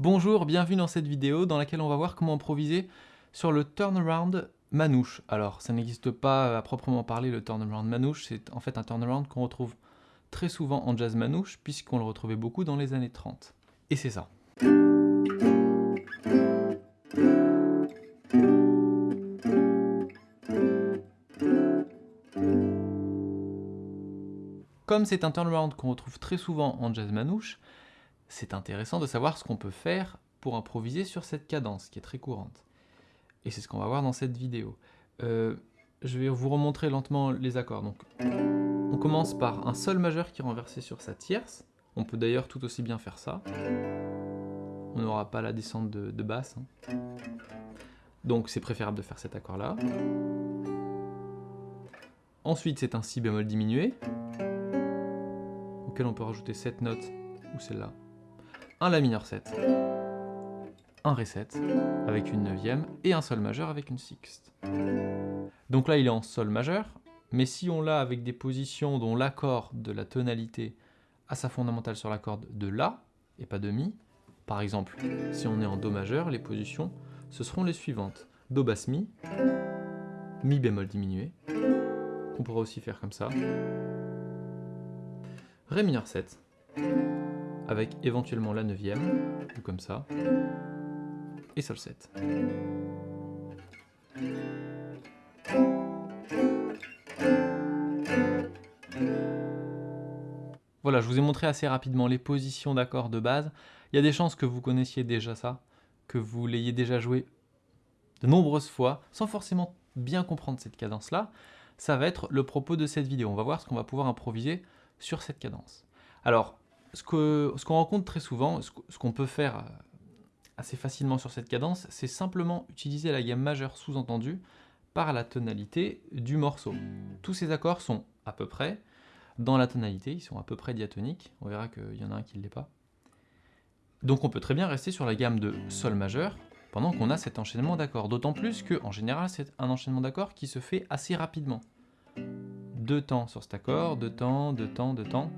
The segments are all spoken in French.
Bonjour, bienvenue dans cette vidéo dans laquelle on va voir comment improviser sur le turnaround manouche. Alors, ça n'existe pas à proprement parler le turnaround manouche, c'est en fait un turnaround qu'on retrouve très souvent en jazz manouche, puisqu'on le retrouvait beaucoup dans les années 30. Et c'est ça. Comme c'est un turnaround qu'on retrouve très souvent en jazz manouche, c'est intéressant de savoir ce qu'on peut faire pour improviser sur cette cadence qui est très courante. Et c'est ce qu'on va voir dans cette vidéo. Euh, je vais vous remontrer lentement les accords. Donc, on commence par un sol majeur qui est renversé sur sa tierce. On peut d'ailleurs tout aussi bien faire ça. On n'aura pas la descente de, basse. Hein. Donc c'est préférable de faire cet accord-là. Ensuite, c'est un si bémol diminué, auquel on peut rajouter cette note, ou celle-là, un La mineur 7, un Ré 7 avec une neuvième et un Sol majeur avec une sixte. Donc là il est en Sol majeur, mais si on l'a avec des positions dont l'accord de la tonalité a sa fondamentale sur la corde de La et pas de Mi, par exemple si on est en Do majeur, les positions ce seront les suivantes. Do basse Mi, Mi bémol diminué, qu'on pourra aussi faire comme ça, Ré mineur 7, avec éventuellement la neuvième, ou comme ça, et Sol 7. Voilà, je vous ai montré assez rapidement les positions d'accords de base. Il y a des chances que vous connaissiez déjà ça, que vous l'ayez déjà joué de nombreuses fois, sans forcément bien comprendre cette cadence-là. Ça va être le propos de cette vidéo. On va voir ce qu'on va pouvoir improviser sur cette cadence. Alors, ce qu'on rencontre très souvent, ce qu'on peut faire euh, assez facilement sur cette cadence, c'est simplement utiliser la gamme majeure sous-entendue par la tonalité du morceau. Tous ces accords sont à peu près dans la tonalité, ils sont à peu près diatoniques, on verra qu'il y en a un qui ne l'est pas. Donc on peut très bien rester sur la gamme de Sol majeur pendant qu'on a cet enchaînement d'accords, d'autant plus qu'en général c'est un enchaînement d'accords qui se fait assez rapidement. Deux temps sur cet accord, deux temps, deux temps, deux temps,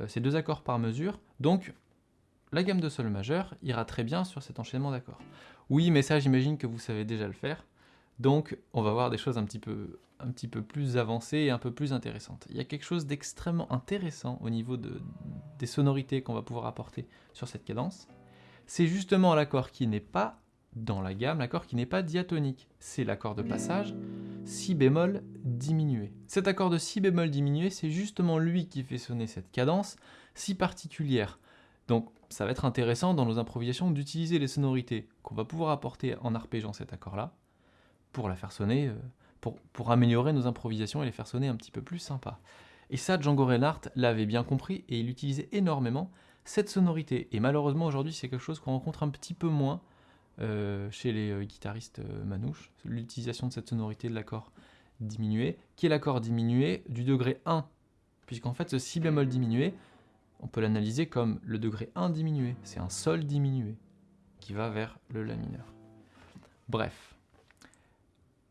euh, c'est deux accords par mesure, donc la gamme de sol majeur ira très bien sur cet enchaînement d'accords. Oui, mais ça j'imagine que vous savez déjà le faire, donc on va voir des choses un petit peu, plus avancées et un peu plus intéressantes. Il y a quelque chose d'extrêmement intéressant au niveau de, des sonorités qu'on va pouvoir apporter sur cette cadence. C'est justement l'accord qui n'est pas dans la gamme, l'accord qui n'est pas diatonique. C'est l'accord de passage si bémol diminué. Cet accord de si bémol diminué, c'est justement lui qui fait sonner cette cadence si particulière. Donc ça va être intéressant dans nos improvisations d'utiliser les sonorités qu'on va pouvoir apporter en arpégeant cet accord-là pour la faire sonner, euh, pour, pour, améliorer nos improvisations et les faire sonner un petit peu plus sympa. Et ça, Django Reinhardt l'avait bien compris et il utilisait énormément cette sonorité. Et malheureusement aujourd'hui c'est quelque chose qu'on rencontre un petit peu moins euh, chez les euh, guitaristes euh, manouches, l'utilisation de cette sonorité de l'accord diminué, qui est l'accord diminué du degré 1, puisqu'en fait ce si bémol diminué, on peut l'analyser comme le degré 1 diminué, c'est un sol diminué qui va vers le la mineur. Bref,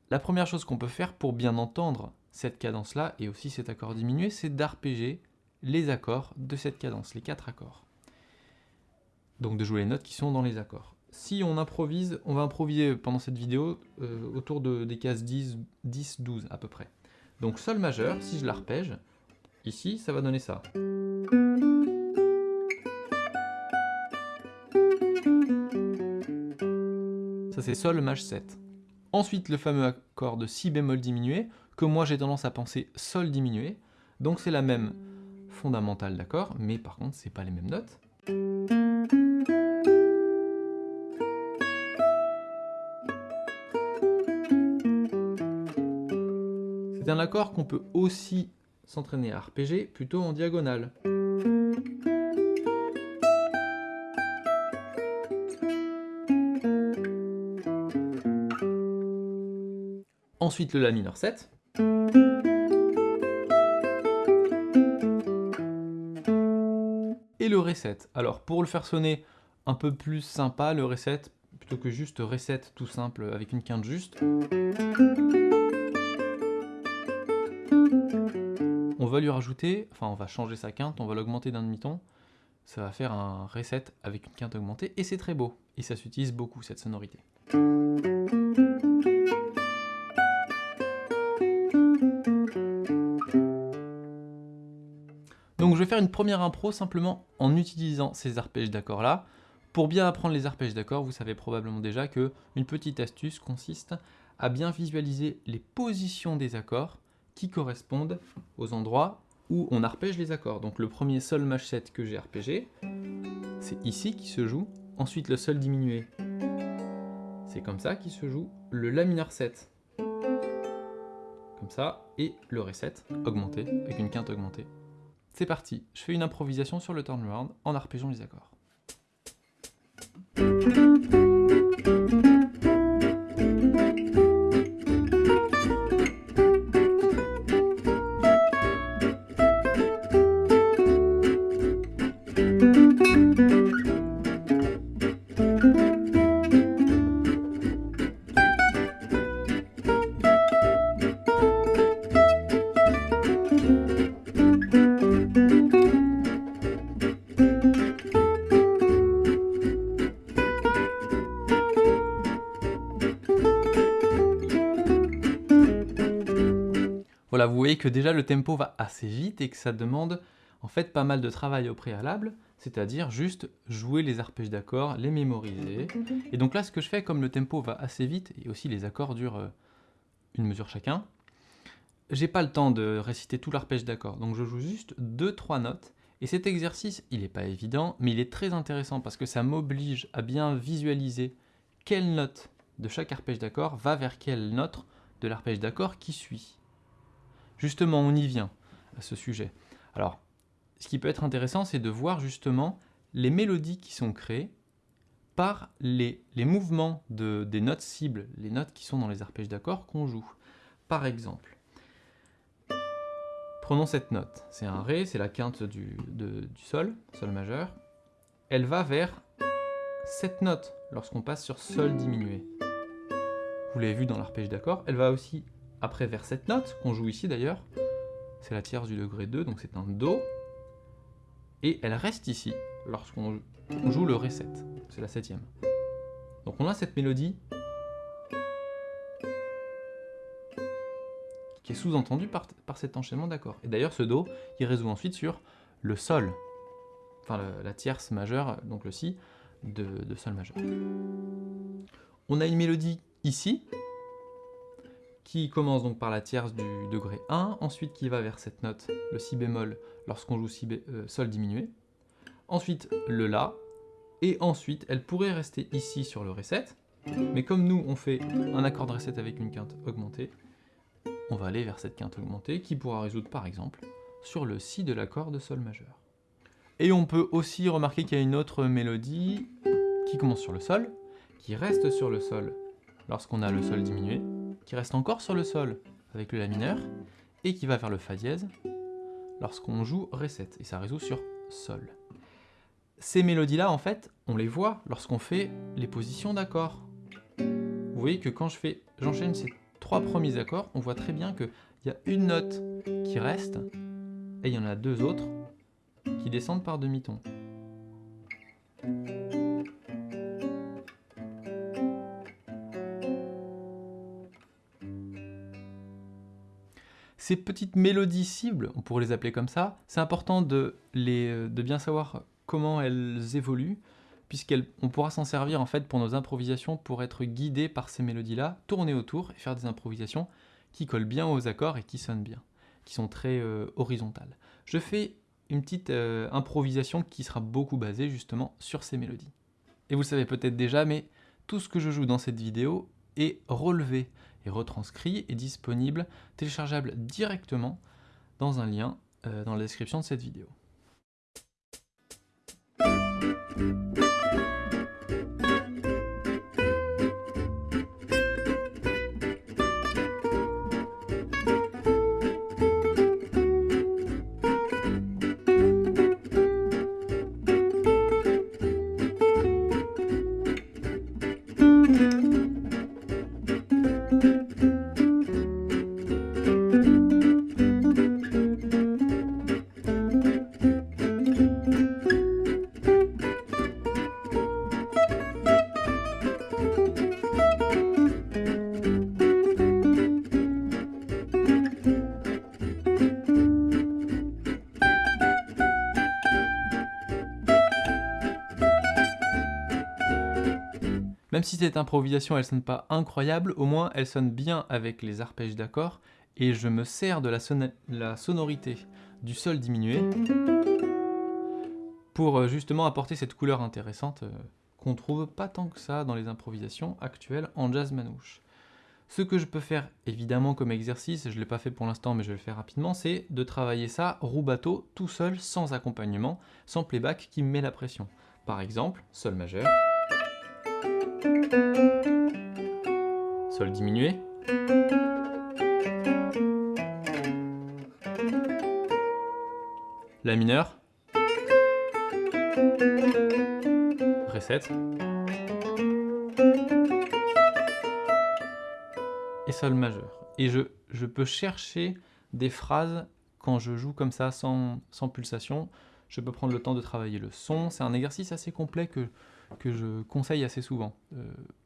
la première chose qu'on peut faire pour bien entendre cette cadence-là, et aussi cet accord diminué, c'est d'arpéger les accords de cette cadence, les quatre accords. Donc de jouer les notes qui sont dans les accords si on improvise, on va improviser pendant cette vidéo euh, autour de, des cases 10, 10, 12 à peu près. Donc Sol majeur, si je l'arpège, ici, ça va donner ça. Ça c'est Sol maj 7. Ensuite le fameux accord de Si bémol diminué, que moi j'ai tendance à penser Sol diminué. Donc c'est la même fondamentale d'accord, mais par contre c'est pas les mêmes notes. C'est un accord qu'on peut aussi s'entraîner à arpéger plutôt en diagonale. Ensuite le La mineur 7. Et le Ré 7. Alors pour le faire sonner un peu plus sympa, le Ré 7, plutôt que juste Ré 7 tout simple avec une quinte juste, va lui rajouter, enfin on va changer sa quinte, on va l'augmenter d'un demi-ton, ça va faire un reset avec une quinte augmentée, et c'est très beau, et ça s'utilise beaucoup cette sonorité. Donc je vais faire une première impro simplement en utilisant ces arpèges d'accords là. Pour bien apprendre les arpèges d'accords, vous savez probablement déjà que une petite astuce consiste à bien visualiser les positions des accords qui correspondent aux endroits où on arpège les accords. Donc le premier sol maj 7 que j'ai arpégé, c'est ici qui se joue. Ensuite le sol diminué, c'est comme ça qui se joue. Le la mineur 7, comme ça, et le ré 7 augmenté, avec une quinte augmentée. C'est parti, je fais une improvisation sur le turnaround en arpégeant les accords. Voilà, vous voyez que déjà le tempo va assez vite et que ça demande en fait pas mal de travail au préalable, c'est-à-dire juste jouer les arpèges d'accords, les mémoriser. Et donc là, ce que je fais, comme le tempo va assez vite, et aussi les accords durent euh, une mesure chacun, j'ai pas le temps de réciter tout l'arpège d'accords, donc je joue juste 2-3 notes, et cet exercice, il n'est pas évident, mais il est très intéressant parce que ça m'oblige à bien visualiser quelle note de chaque arpège d'accord va vers quelle note de l'arpège d'accord qui suit. Justement, on y vient à ce sujet. Alors, ce qui peut être intéressant, c'est de voir justement les mélodies qui sont créées par les, mouvements des notes cibles, les notes qui sont dans les arpèges d'accords qu'on joue. Par exemple, prenons cette note, c'est un Ré, c'est la quinte du, du Sol, Sol majeur. Elle va vers cette note lorsqu'on passe sur Sol diminué. Vous l'avez vu dans l'arpège d'accords, elle va aussi après vers cette note, qu'on joue ici d'ailleurs, c'est la tierce du degré 2, donc c'est un Do, et elle reste ici lorsqu'on joue le Ré 7, c'est la septième. Donc on a cette mélodie qui est sous-entendue par, cet enchaînement d'accords. Et d'ailleurs ce Do, il résout ensuite sur le Sol, enfin la tierce majeure, donc le Si, de, de Sol majeur. On a une mélodie ici, qui commence donc par la tierce du degré 1, ensuite qui va vers cette note, le si bémol, lorsqu'on joue si euh, sol diminué, ensuite le la, et ensuite elle pourrait rester ici sur le ré 7, mais comme nous on fait un accord de ré 7 avec une quinte augmentée, on va aller vers cette quinte augmentée qui pourra résoudre par exemple sur le si de l'accord de sol majeur. Et on peut aussi remarquer qu'il y a une autre mélodie qui commence sur le sol, qui reste sur le sol lorsqu'on a le sol diminué, qui reste encore sur le sol avec le La mineur, et qui va vers le Fa dièse lorsqu'on joue Ré 7, et ça résout sur Sol. Ces mélodies-là, en fait, on les voit lorsqu'on fait les positions d'accords. Vous voyez que quand je j'enchaîne ces trois premiers accords, on voit très bien qu'il y a une note qui reste, et il y en a deux autres qui descendent par demi-ton. Ces petites mélodies cibles, on pourrait les appeler comme ça, c'est important de, de bien savoir comment elles évoluent, puisqu'on pourra s'en servir en fait pour nos improvisations pour être guidé par ces mélodies-là, tourner autour et faire des improvisations qui collent bien aux accords et qui sonnent bien, qui sont très euh, horizontales. Je fais une petite euh, improvisation qui sera beaucoup basée justement sur ces mélodies. Et vous le savez peut-être déjà, mais tout ce que je joue dans cette vidéo est relevé et retranscrit est disponible, téléchargeable directement dans un lien euh, dans la description de cette vidéo. Même si cette improvisation, elle sonne pas incroyable, au moins elle sonne bien avec les arpèges d'accords, et je me sers de la, sonorité du sol diminué pour euh, justement apporter cette couleur intéressante euh, qu'on trouve pas tant que ça dans les improvisations actuelles en jazz manouche. Ce que je peux faire évidemment comme exercice, je ne l'ai pas fait pour l'instant mais je vais le faire rapidement, c'est de travailler ça bateau tout seul, sans accompagnement, sans playback qui me met la pression. Par exemple, Sol majeur, Sol diminué, La mineur, Ré 7, et Sol majeur. Et je, je, peux chercher des phrases quand je joue comme ça, sans, sans, pulsation. Je peux prendre le temps de travailler le son. C'est un exercice assez complet que, je conseille assez souvent. Euh,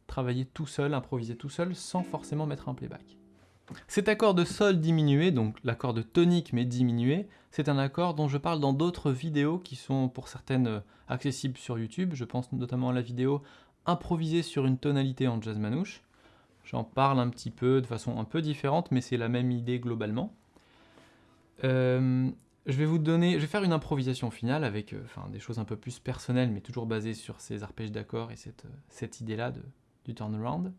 travailler tout seul, improviser tout seul, sans forcément mettre un playback. Cet accord de sol diminué, donc l'accord de tonique mais diminué, c'est un accord dont je parle dans d'autres vidéos qui sont pour certaines euh, accessibles sur YouTube. Je pense notamment à la vidéo improviser sur une tonalité en jazz manouche. J'en parle un petit peu de façon un peu différente, mais c'est la même idée globalement. Euh, je vais vous donner, je vais faire une improvisation finale avec euh, des choses un peu plus personnelles, mais toujours basées sur ces arpèges d'accords et cette, euh, cette idée-là du turnaround.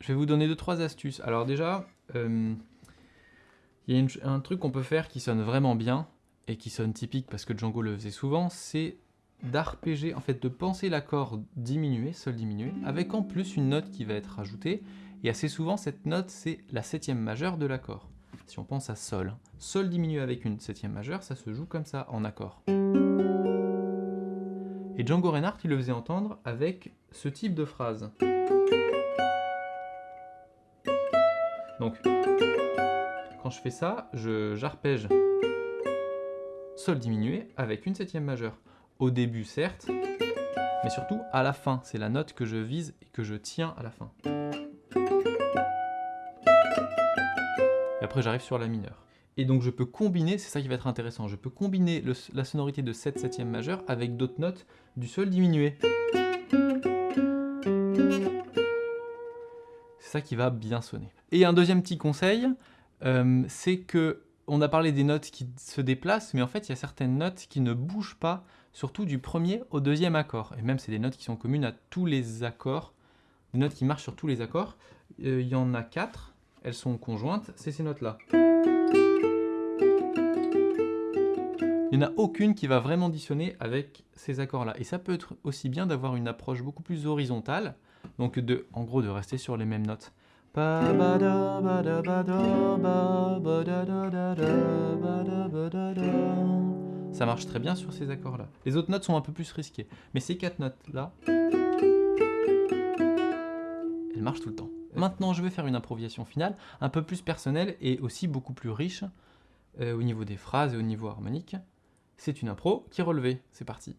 Je vais vous donner deux trois astuces. Alors déjà, il y a un truc qu'on peut faire qui sonne vraiment bien et qui sonne typique parce que Django le faisait souvent, c'est d'arpéger, en fait de penser l'accord diminué, sol diminué, avec en plus une note qui va être rajoutée, et assez souvent cette note c'est la septième majeure de l'accord. Si on pense à sol, sol diminué avec une septième majeure, ça se joue comme ça en accord. Et Django Reinhardt il le faisait entendre avec ce type de phrase. Donc, quand je fais ça, j'arpège sol diminué avec une septième majeure. Au début, certes, mais surtout à la fin. C'est la note que je vise et que je tiens à la fin. Après, j'arrive sur la mineure. Et donc, je peux combiner, c'est ça qui va être intéressant, je peux combiner la sonorité de cette septième majeure avec d'autres notes du sol diminué. C'est ça qui va bien sonner. Et un deuxième petit conseil, euh, c'est que on a parlé des notes qui se déplacent, mais en fait, il y a certaines notes qui ne bougent pas, surtout du premier au deuxième accord. Et même, c'est des notes qui sont communes à tous les accords, des notes qui marchent sur tous les accords. Euh, il y en a quatre, elles sont conjointes, c'est ces notes-là. Il n'y en a aucune qui va vraiment dissonner avec ces accords-là. Et ça peut être aussi bien d'avoir une approche beaucoup plus horizontale, donc de, en gros de rester sur les mêmes notes. Ça marche très bien sur ces accords-là. Les autres notes sont un peu plus risquées. Mais ces quatre notes-là, elles marchent tout le temps. Maintenant, je vais faire une improvisation finale, un peu plus personnelle et aussi beaucoup plus riche euh, au niveau des phrases et au niveau harmonique. C'est une impro qui est relevée. C'est parti.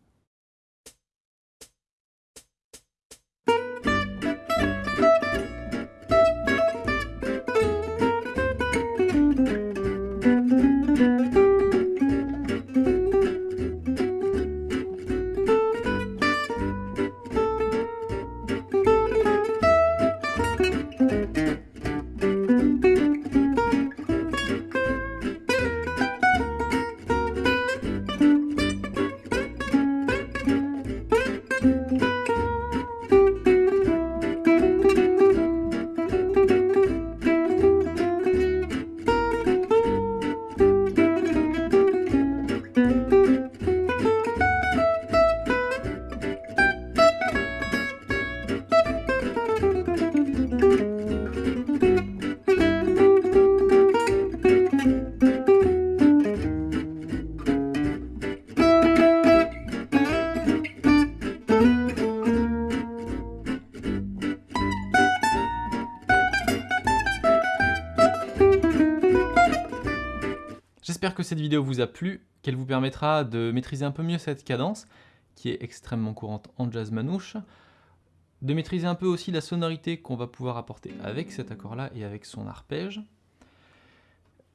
Que cette vidéo vous a plu, qu'elle vous permettra de maîtriser un peu mieux cette cadence, qui est extrêmement courante en jazz manouche, de maîtriser un peu aussi la sonorité qu'on va pouvoir apporter avec cet accord-là et avec son arpège.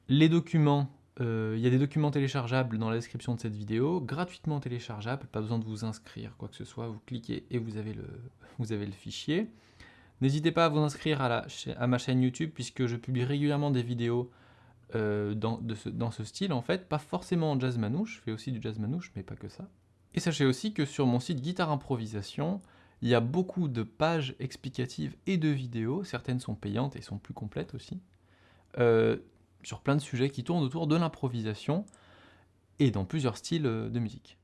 Les documents Euh, il y a des documents téléchargeables dans la description de cette vidéo, gratuitement téléchargeables, pas besoin de vous inscrire, quoi que ce soit, vous cliquez et vous avez le, vous avez le fichier. N'hésitez pas à vous inscrire à, la, à, ma chaîne YouTube, puisque je publie régulièrement des vidéos euh, dans, ce, style, en fait, pas forcément en jazz manouche, je fais aussi du jazz manouche, mais pas que ça. Et sachez aussi que sur mon site Guitare Improvisation, il y a beaucoup de pages explicatives et de vidéos, certaines sont payantes et sont plus complètes aussi, euh, sur plein de sujets qui tournent autour de l'improvisation et dans plusieurs styles euh, de musique.